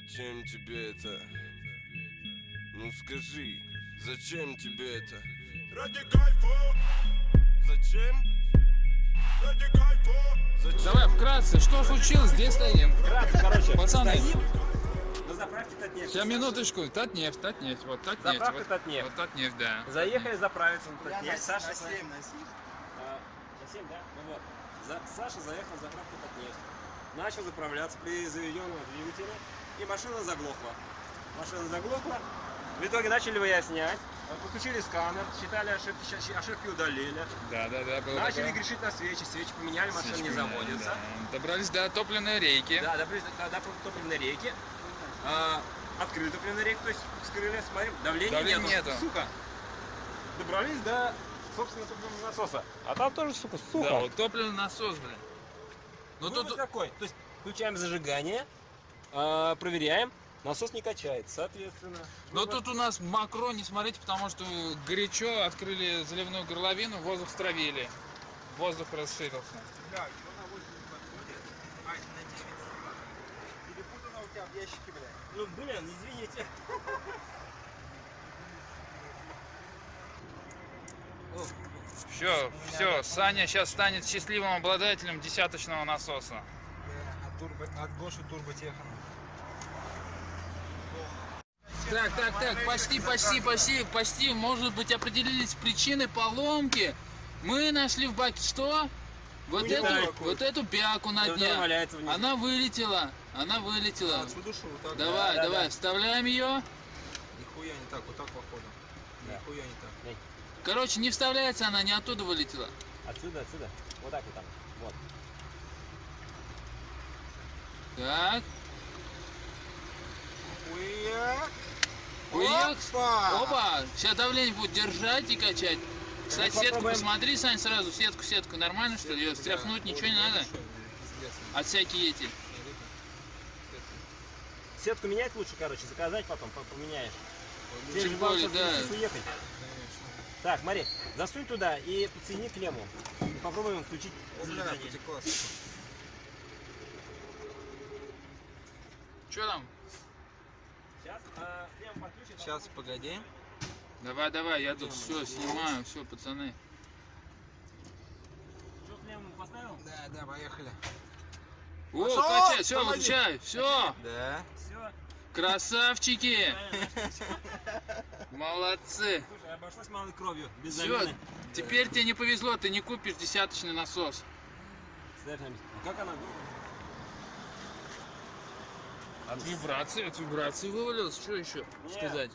Зачем тебе это? Ну скажи, зачем тебе это? Ради кайфа, Зачем? ради кайфа. Зачем? Давай, вкратце, что случилось, где стоим? Вкратце, короче, Пацаны. стоим на заправке Татнефть. Сейчас, минуточку, Татнефть, Татнефть, вот Татнефть. Заправка вот, Татнефть. Вот Татнефть, да. Заехали заправиться на Татнефть. на, Саша, на с- 7, на 7. а, на 7, да? Ну вот. За- Саша заехал в заправку Татнефть. Начал заправляться при заведенном двигателе, и машина заглохла. Машина заглохла. В итоге начали выяснять, подключили сканер, считали ошибки, ошибки удалили. Да, да, да, было Начали такое. грешить на свечи, свечи поменяли, машина не Свечку, заводится. да. Добрались до топливной рейки. Да, до, до, до топливной реки. А, открыли топливную реку, то есть вскрыли, смотрим, давления, Давления нету, нету. сука. Добрались до, собственно, топливного насоса. А там тоже, сука, сухо. Да, вот топливный насос, блин. Ну Вывод тут, какой? То есть включаем зажигание, а, проверяем, насос не качает, соответственно. но вывод- тут у нас мокро, не смотрите, потому что горячо открыли заливную горловину, воздух стравили. Воздух расширился. Бля, что на 8 подходит? Ай, на 9 сука. Перепутано у тебя в ящике, бля. Ну, блин, извините. Все, все, Саня сейчас станет счастливым обладателем десяточного насоса. Турбо, от Гоши турботехана. Так, так, так, почти, почти, почти, почти, может быть, определились причины поломки. Мы нашли в баке что? Вот Ну, эту, вот эту бяку на Она дне. Она вылетела, она вылетела. Вот так? Давай, да, давай, да. вставляем ее. Нихуя не так, вот так походу. Да. Нихуя не так. Короче, не вставляется она, не оттуда вылетела. Отсюда, отсюда. Вот так вот там. Вот. Так, Хуя. Хуяк. Опа! опа, сейчас давление будет держать и качать. Кстати, сетку попробуем. посмотри, Сань, сразу, сетку, сетку, нормально что ли? Ее стряхнуть ничего не надо? От всякие эти. Сетку менять лучше, короче, заказать потом, по- поменяешь. Тем же более, да. здесь уехать. Так, смотри, засунь туда и подсоедини клемму. И попробуем включить Бля, зажигание. потекла, сука. Что там? Сейчас, а. Сейчас, погоди. Давай, давай, я тут все снимаю, все, пацаны. Что, клемму поставил? Да, да, поехали. О, Пошел, качай, все, помоги. выключай, все, Да. Все. красавчики, молодцы. Слушай, обошлось малой кровью, без Все, замены. теперь тебе не повезло, ты не купишь десяточный насос. А как она? От вибрации, от вибрации вывалилось, что еще Нет. сказать?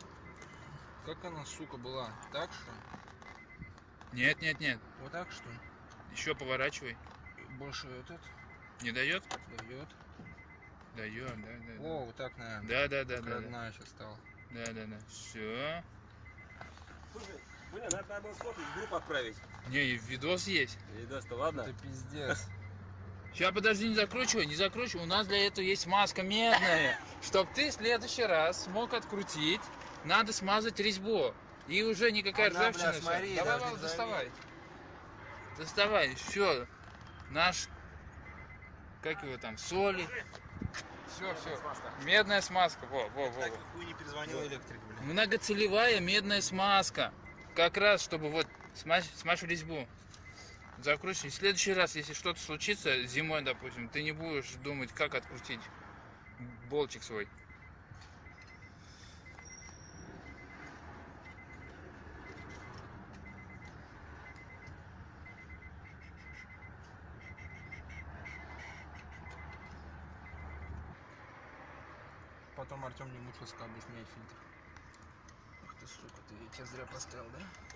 Как она, сука, была? Так что? Нет, нет, нет, Вот так что? еще поворачивай. Больше этот Не дает? дает. Дает, да, да. да. О, вот так, наверное. Да, да, да, да, да, родная сейчас стала. да, да, да. Все. Слушай, блин, надо, сфоткать, в группу отправить. Не, и видос есть. Видос-то ладно? Это пиздец. Сейчас, подожди, не закручивай, не закручивай. У нас для этого есть маска медная. Чтоб ты в следующий раз смог открутить, надо смазать резьбу. И уже никакая Она, ржавчина. бля, смотри, Давай, Вал, доставай. Доставай, все. Наш, как его там, соли. Все, все. Медная смазка. Во, во, во, Так во. не перезвонил электрик, бля. Многоцелевая медная смазка. Как раз, чтобы вот смазь, смажь в резьбу. Закручивай. В следующий раз, если что-то случится зимой, допустим, ты не будешь думать, как открутить болтик свой. Потом Артем не мучил, сказал, будешь менять фильтр. Ах ты, сука, ты я тебя зря поставил, да?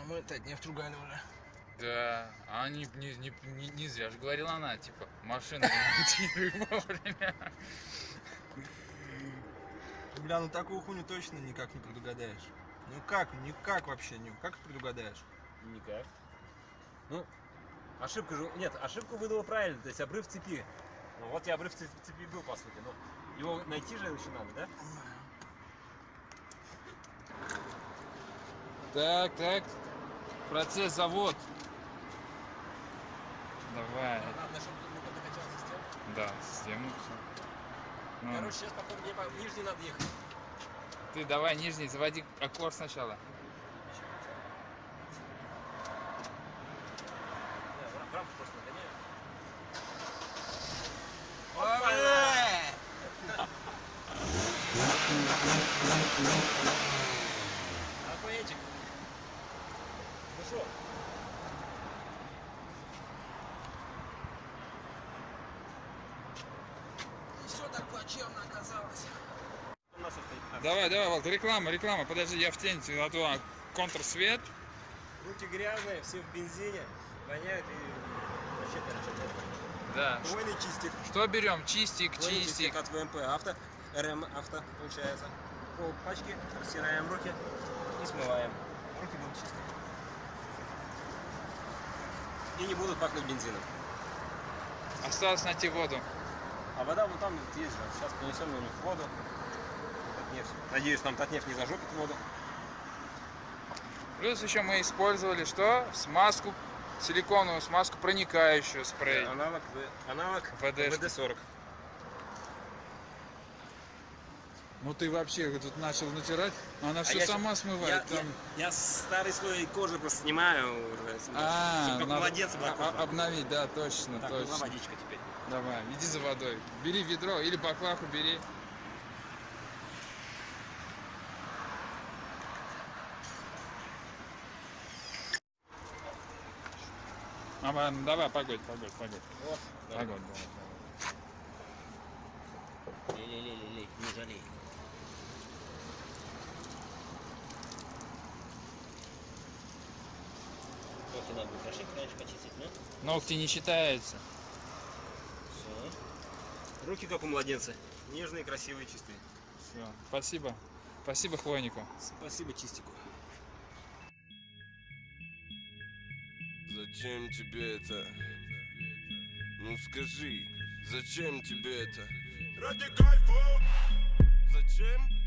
А мы это нефть ругали уже. Да, а не, не, не, не, не зря же говорила она, типа, машина вовремя. Бля, ну такую хуйню точно никак не предугадаешь. Ну как, никак вообще, никак предугадаешь. Никак. Ну, ошибка же... Нет, ошибку выдала правильно, то есть обрыв цепи. Ну, вот и обрыв цепи, цепи был, по сути. Но его найти же еще надо, да? Так, так. Процесс завод. Давай. Главное, чтобы не докачался стен. Да, систему все. Ну, Короче, сейчас, походу, мне по нижней надо ехать. ты давай нижний, заводи аккорд сначала. Да, рамку просто нагоняю. Охуенчик. Ну что? Не все так плачевно оказалось. Давай, давай, Волт, реклама, реклама. Подожди, я в тень, а то контрсвет. Руки грязные, все в бензине, воняют и вообще, короче. Да. Двойный чистик. Что берем? Чистик, Двойный чистик. от ВМП авто, РМ авто получается. Пол пачки, растираем руки и смываем. Руки будут чистые. И не будут пахнуть бензином. Осталось найти воду. А вода вон там вот есть же. Сейчас принесем у них воду. Татнефть. Надеюсь, нам Татнефть не зажопит воду. Плюс еще мы использовали что? Смазку, силиконовую смазку, проникающую спрей. Аналог, аналог ВДшки. ВД-40. Ну ты вообще тут начал натирать, она все А я сама Я, смывает. я, там. я старый слой кожи просто снимаю уже. А, как надо кожа. а- обновить, да, точно, Так, нужна точно. водичка теперь. Давай, иди за водой. Бери ведро или баклаху бери. Мама, ну давай, погодь, погодь, погодь. Вот. Погодь, давай, давай. Лей-лей-лей, не жалей. Ногти надо будет хорошенько, конечно, почистить, но Ногти не считаются. все. Руки как у младенца. Нежные, красивые, чистые. Все, спасибо. Спасибо хвойнику. Спасибо чистику. Зачем тебе это? Ну скажи, зачем тебе это? Ради кайфа, Зачем?